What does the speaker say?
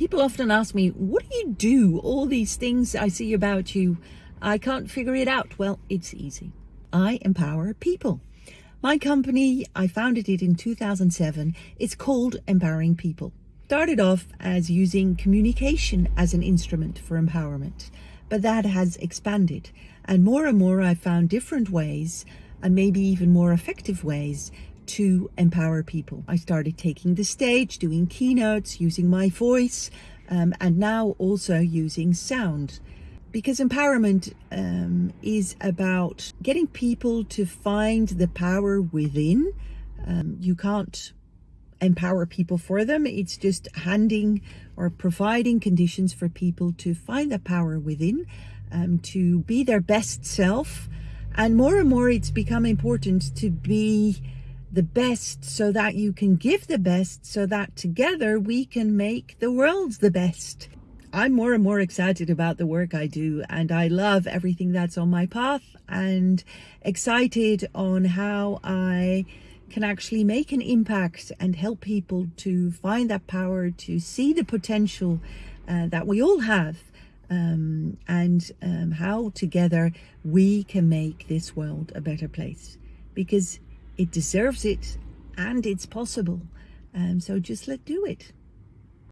People often ask me, what do you do? All these things I see about you, I can't figure it out. Well, it's easy. I empower people. My company, I founded it in 2007. It's called Empowering People. Started off as using communication as an instrument for empowerment, but that has expanded. And more and more I've found different ways and maybe even more effective ways to empower people. I started taking the stage, doing keynotes, using my voice, um, and now also using sound. Because empowerment um, is about getting people to find the power within. Um, you can't empower people for them. It's just handing or providing conditions for people to find the power within, um, to be their best self. And more and more, it's become important to be the best so that you can give the best so that together we can make the world the best. I'm more and more excited about the work I do and I love everything that's on my path and excited on how I can actually make an impact and help people to find that power to see the potential uh, that we all have um, and um, how together we can make this world a better place because it deserves it and it's possible. Um, so just let do it.